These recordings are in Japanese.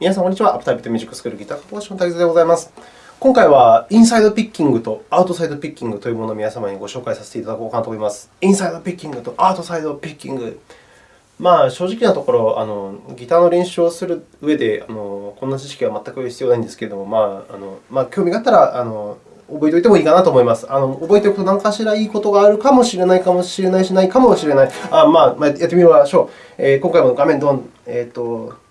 皆さん、こんにちは。アプタイプとミュージックスクールギター科講師の滝沢でございます。今回は、インサイドピッキングとアウトサイドピッキングというものを皆様にご紹介させていただこうかなと思います。インサイドピッキングとアウトサイドピッキング。まあ、正直なところ、あのギターの練習をする上であの、こんな知識は全く必要ないんですけれども、まああのまあ、興味があったらあの覚えておいてもいいかなと思います。あの覚えておくと何かしらいいことがあるかもしれないかもしれないし、ないかもしれない。あまあ、まあ、やってみましょう。えー、今回も画面ドン、えーと、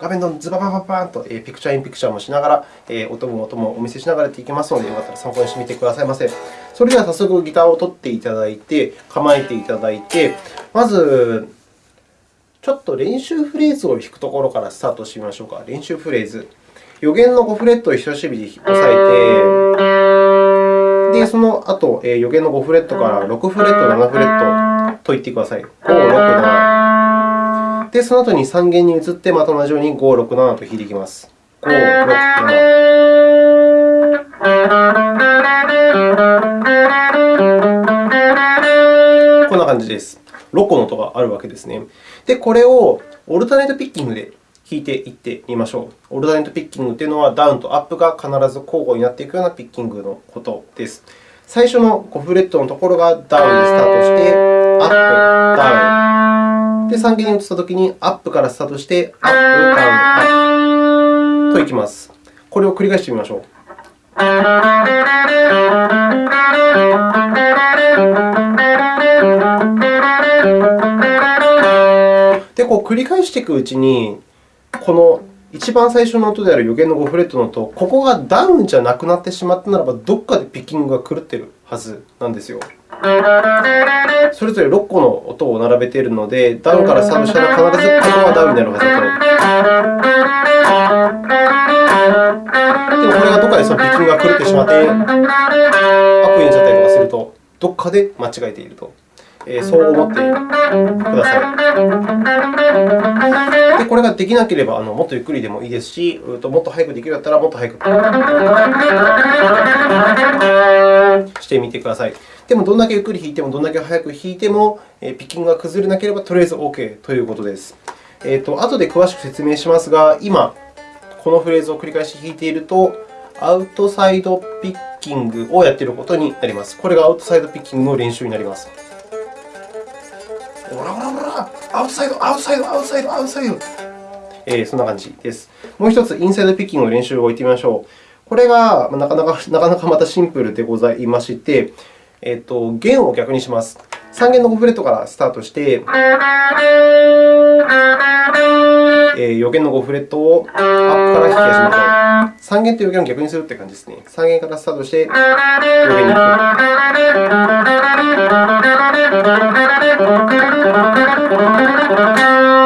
画面ドン、ズババババーンと、ピクチャーインピクチャーもしながら、音も音もお見せしながらやっていきますので、よかったら参考にしてみてくださいませ。それでは早速ギターを取っていただいて、構えていただいて、まず、ちょっと練習フレーズを弾くところからスタートしてみましょうか。練習フレーズ。予言の5フレットを人差し指で押さえて、で、その後、予言の5フレットから6フレット、7フレットと言ってください。5、6、7。で、その後に3弦に移って、また同じように5、6、7と弾いていきます。5、6、7。こんな感じです。6個の音があるわけですね。で、これをオルタネートピッキングで弾いていってみましょう。オルタネートピッキングというのは、ダウンとアップが必ず交互になっていくようなピッキングのことです。最初の5フレットのところがダウンでスタートして、アップ、ダウン。で、3弦に移ったときに、アップからスタートして、アップ、ダウン、アップといきます。これを繰り返してみましょう。で、こう繰り返していくうちに、この一番最初の音である予言の5フレットの音、ここがダウンじゃなくなってしまったならば、どこかでピッキングが狂っているはずなんですよ。それぞれ6個の音を並べているので、ダウンからスタートしたら必ずここがダウンになるはずだと。でも、これがどこかでそのピッキングが狂ってしまって、アップになっちゃったりとかすると、どこかで間違えていると。えそう思ってください。で、これができなければ、あのもっとゆっくりでもいいですし、もっと早くできるんだったら、もっと早くしてみてください。でも、どんだけゆっくり弾いても、どんだけ早く弾いても、ピッキングが崩れなければ、とりあえず OK ということです。えーと、後で詳しく説明しますが、今、このフレーズを繰り返し弾いていると、アウトサイドピッキングをやっていることになります。これがアウトサイドピッキングの練習になります。ほらほらほら、アウトサイド、アウトサイド、アウトサイド、アウトサイド。えー、そんな感じです。もう一つ、インサイドピッキングの練習を置いてみましょう。これがなかなかなかなかまたシンプルでございまして、えーと、弦を逆にします。3弦の5フレットからスタートして、えー、4弦の5フレットをアップから弾き始めましょう。3弦と4弦を逆にするという感じですね。3弦からスタートして、4弦に行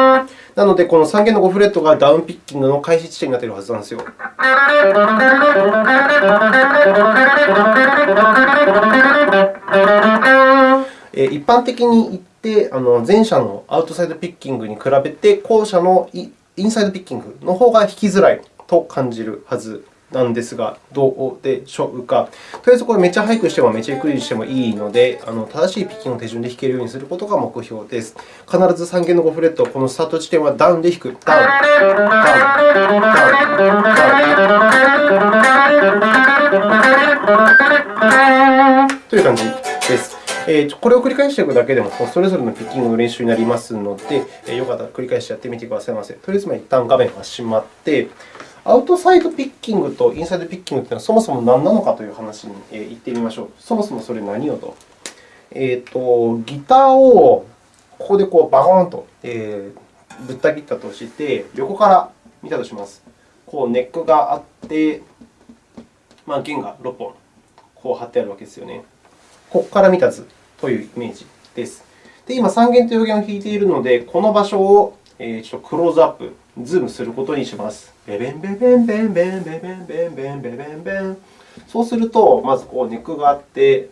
く。なので、この3弦の5フレットがダウンピッキングの開始地点になっているはずなんですよ。一般的に言って、あの前者のアウトサイドピッキングに比べて、後者のインサイドピッキングの方が弾きづらいと感じるはずなんですが、どうでしょうか。とりあえず、これめっちゃ速くしてもめっちゃゆっくりしてもいいので、あの正しいピッキングの手順で弾けるようにすることが目標です。必ず3弦の5フレット、このスタート地点はダウンで弾く。ダウン、ダウン、ダウン、ダウン。という感じです。これを繰り返していくだけでも、それぞれのピッキングの練習になりますので、よかったら繰り返してやってみてくださいませ。とりあえず、一旦画面が閉まって、アウトサイドピッキングとインサイドピッキングというのはそもそも何なのかという話に行ってみましょう。そもそもそれ何よと。えーと、ギターをここでこうバコーンと、えー、ぶった切ったとして、横から見たとします。こうネックがあって、まあ、弦が6本こう貼ってあるわけですよね。ここから見た図というイメージです。で、今、3弦と4弦を弾いているので、この場所をちょっとクローズアップ、ズームすることにします。ベベンベベンベンベンベベンベンベンベベンベン。そうすると、まずこうネックがあって、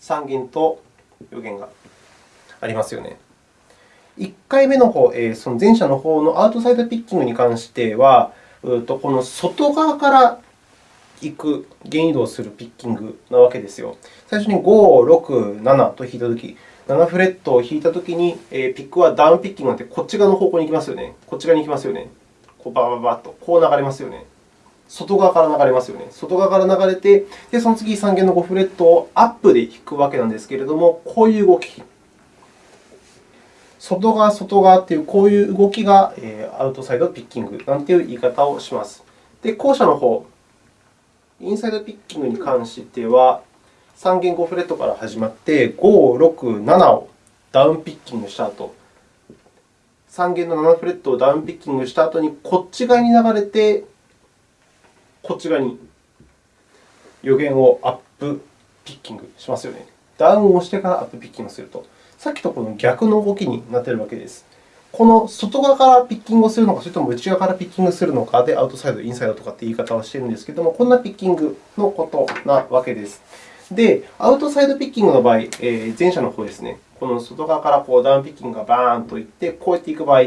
3弦と4弦がありますよね。1回目の方、その前者の方のアウトサイドピッキングに関しては、この外側から行く、弦移動するピッキングなわけですよ。最初に5、6、7と弾いたとき、7フレットを弾いたときに、ピックはダウンピッキングなって、こっち側の方向に行きますよね。こっち側に行きますよね。こうバババッと、こう流れますよね。外側から流れますよね。外側から流れて、でその次3弦の5フレットをアップで弾くわけなんですけれども、こういう動き。外側、外側というこういう動きが、アウトサイドピッキングなんていう言い方をします。で、後者の方、インサイドピッキングに関しては、3弦5フレットから始まって、5、6、7をダウンピッキングした後、3弦の7フレットをダウンピッキングした後に、こっち側に流れて、こっち側に予言をアップピッキングしますよね。ダウンをしてからアップピッキングすると。さっきとこの逆の動きになっているわけです。この外側からピッキングをするのか、それとも内側からピッキングするのかで、アウトサイド、インサイドとかって言い方をしているんですけれども、こんなピッキングのことなわけです。で、アウトサイドピッキングの場合、え前者の方ですね、この外側からこうダウンピッキングがバーンといって、こうやっていく場合、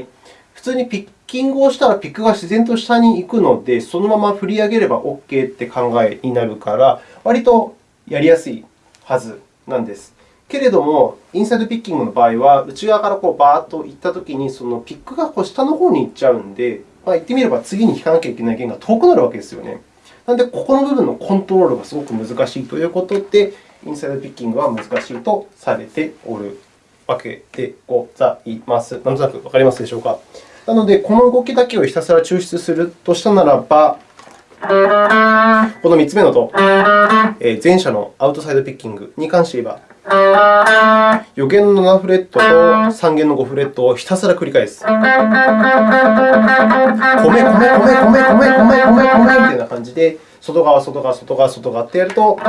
普通にピッキングをしたらピックが自然と下に行くので、そのまま振り上げれば OK って考えになるから、割とやりやすいはずなんです。けれども、インサイドピッキングの場合は、内側からこうバーッといったときに、そのピックがこう下の方に行っちゃうので、まあ、言ってみれば次に引かなきゃいけない弦が遠くなるわけですよね。なので、ここの部分のコントロールがすごく難しいということで、インサイドピッキングは難しいとされておるわけでございます。なんとなくわかりますでしょうか？なので、この動きだけをひたすら抽出するとしたならば、この3つ目のと、前者のアウトサイドピッキングに関して言えば、予弦の7フレットと3弦の5フレットをひたすら繰り返す。米、米、米、米、米、米、米、米、米みたいな感じで、外側、外側、外側、外側ってやると、え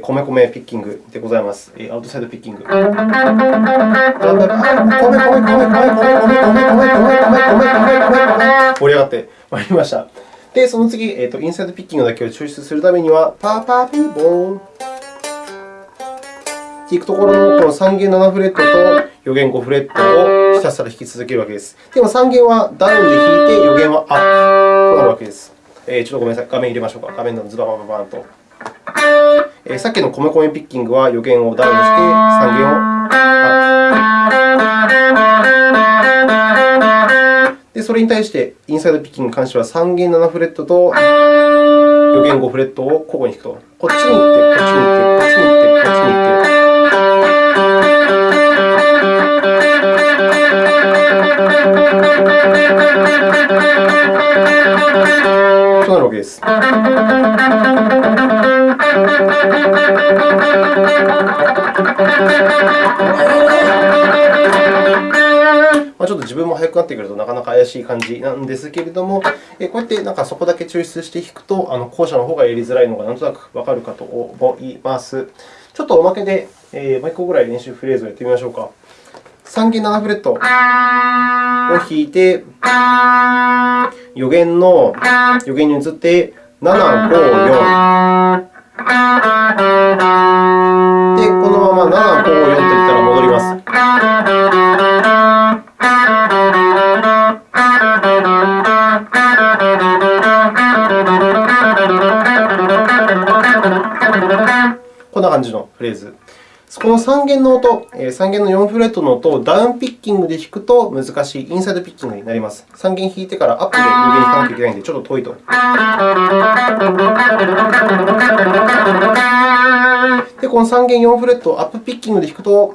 ー、米米ピッキングでございます。えー、アウトサイドピッキング。だんだん米、米、米、米、米、米、米、米、米、米、米、米、米、盛り上がってまいりました。で、その次、えーと、インサイドピッキングだけを抽出するためには、パーパーピーボーンっていくところのこの3弦7フレットと4弦5フレットをひたすら弾き続けるわけです。でも3弦はダウンで弾いて、4弦はアップとなるわけです。えー、ちょっとごめんなさい。画面入れましょうか。画面のズババババンと。えー、さっきの米米ピッキングは4弦をダウンして、3弦をアップ。それに対して、インサイドピッキングに関しては3弦7フレットと4弦5フレットを交互に弾くと。こっちに行って、こっちに行って、こっちに行って、こっちに行って。となるわけです。自分も速くなってくるとなかなか怪しい感じなんですけれども、こうやってなんかそこだけ抽出して弾くと、あの後者の方がやりづらいのがなんとなくわかるかと思います。ちょっとおまけで、えー、もう1個ぐらい練習フレーズをやってみましょうか。3弦7フレットを弾いて、予弦の予弦に移って、7、5、4。で、このまま7、5、4といったら戻ります。感じのフレーズ。この3弦の音、3弦の4フレットの音をダウンピッキングで弾くと難しいインサイドピッキングになります。3弦弾いてからアップで4弦弾かなきゃいけないので、ちょっと遠いと。で、この3弦4フレットをアップピッキングで弾くと、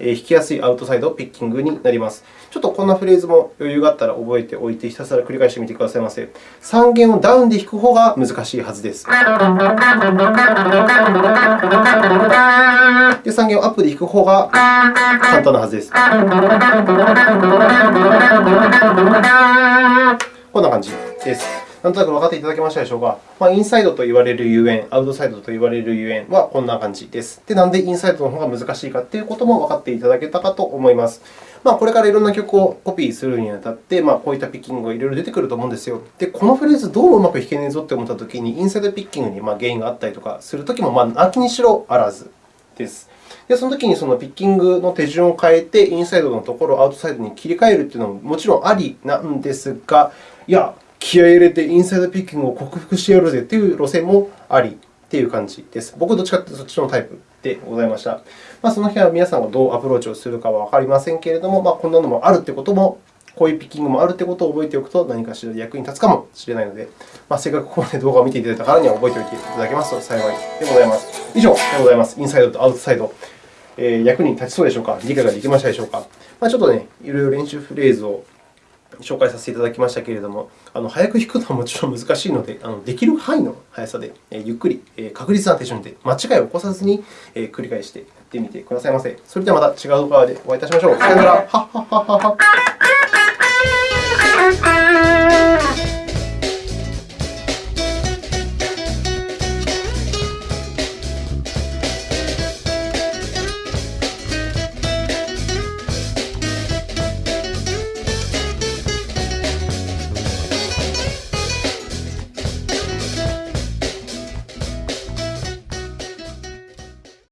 弾きやすいアウトサイドピッキングになります。ちょっとこんなフレーズも余裕があったら覚えておいて、ひたすら繰り返してみてくださいませ。3弦をダウンで弾く方が難しいはずです。で、3弦をアップで弾く方が簡単なはずです。こんな感じです。なんとなく分かっていただけましたでしょうか。まあ、インサイドと言われるゆえん、アウトサイドと言われるゆえんはこんな感じです。で、なんでインサイドの方が難しいかということも分かっていただけたかと思います。まあ、これからいろんな曲をコピーするにあたって、まあ、こういったピッキングがいろいろ出てくると思うんですよ。で、このフレーズどううまく弾けねえぞと思ったときに、インサイドピッキングに原因があったりとかするときも、まあ、なきにしろあらずです。で、そのときにそのピッキングの手順を変えて、インサイドのところをアウトサイドに切り替えるというのももちろんありなんですが、いや、気合い入れてインサイドピッキングを克服してやるぜという路線もありという感じです。僕はどっちかというとそっちのタイプでございました。まあ、その辺は皆さんがどうアプローチをするかはわかりませんけれども、まあ、こんなのもあるということも、こういうピッキングもあるということを覚えておくと、何かしら役に立つかもしれないので、まあ、せっかくここまで動画を見ていただいたからには覚えておいていただけますと幸いでございます。以上でございます。インサイドとアウトサイド。えー、役に立ちそうでしょうか？理解ができましたでしょうか、まあ、ちょっとね、いろいろ練習フレーズを紹介させていただきましたけれども、あの早く弾くのはもちろん難しいので、あのできる範囲の速さで、ゆっくり、確実な手順で間違いを起こさずに、繰り返してやってみてくださいませ。それではまた違う動画でお会いいたしましょう。さよなら。